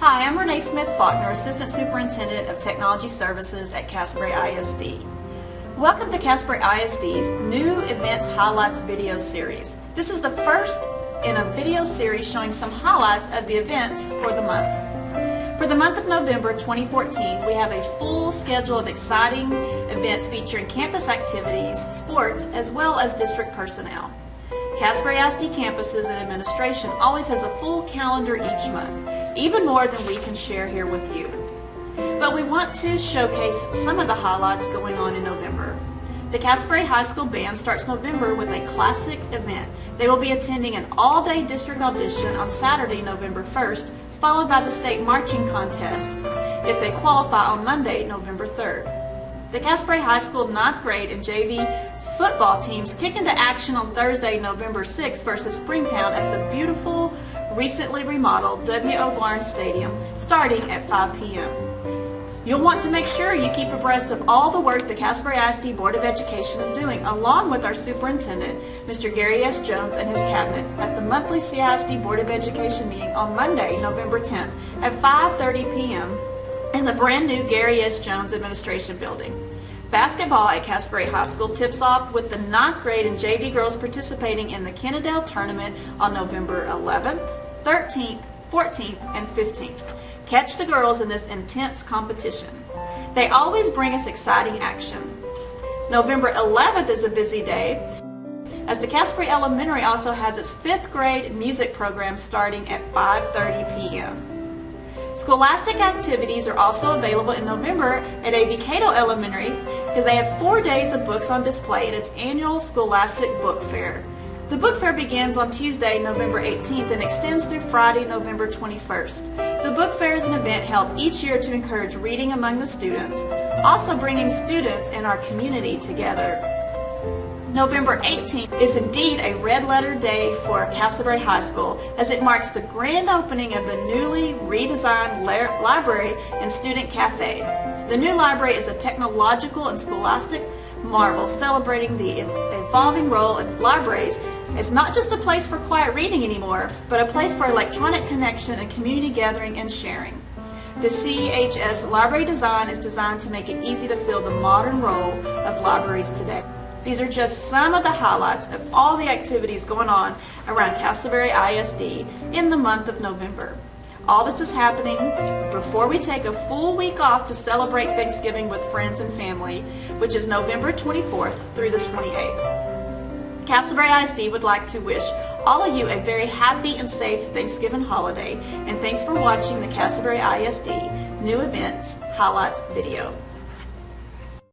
Renee Smith Faulkner, Assistant Superintendent of Technology Services at Castleberry ISD. Welcome to Castleberry ISD's new Events Highlights video series. This is the first in a video series showing some highlights of the events for the month. For the month of November 2014, we have a full schedule of exciting events featuring campus activities, sports, as well as district personnel. Castleberry ISD campuses and administration always has a full calendar each month, even more than we can share here with you. But we want to showcase some of the highlights going on in November. The Castleberry High School Band starts November with a classic event. They will be attending an all-day district audition on Saturday, November 1st, followed by the state marching contest if they qualify on Monday, November 3rd. The Castleberry High School 9th grade and JV football teams kick into action on Thursday, November 6th versus Springtown at the beautiful, recently remodeled W.O. Barnes Stadium starting at 5 p.m. You'll want to make sure you keep abreast of all the work the Castleberry ISD Board of Education is doing, along with our superintendent, Mr. Gary S. Jones and his cabinet, at the monthly CISD Board of Education meeting on Monday, November 10th at 5.30 p.m. in the brand new Gary S. Jones Administration Building. Basketball at Castleberry High School tips off with the 9th grade and JV girls participating in the Kennedale Tournament on November 11th, 13th, 14th, and 15th. Catch the girls in this intense competition. They always bring us exciting action. November 11th is a busy day as the Castleberry Elementary also has its 5th grade music program starting at 5.30 p.m. Scholastic activities are also available in November at A.V. Cato Elementary because they have four days of books on display at its annual Scholastic Book Fair. The book fair begins on Tuesday, November 18th and extends through Friday, November 21st. The book fair is an event held each year to encourage reading among the students, also bringing students and our community together. November 18th is indeed a red letter day for Castleberry High School as it marks the grand opening of the newly redesigned library and student cafe. The new library is a technological and scholastic marvel celebrating the evolving role of libraries as not just a place for quiet reading anymore, but a place for electronic connection and community gathering and sharing. The CHS library design is designed to make it easy to fill the modern role of libraries today. These are just some of the highlights of all the activities going on around Castleberry ISD in the month of November. All this is happening before we take a full week off to celebrate Thanksgiving with friends and family, which is November 24th through the 28th. Castleberry ISD would like to wish all of you a very happy and safe Thanksgiving holiday, and thanks for watching the Castleberry ISD New Events Highlights video.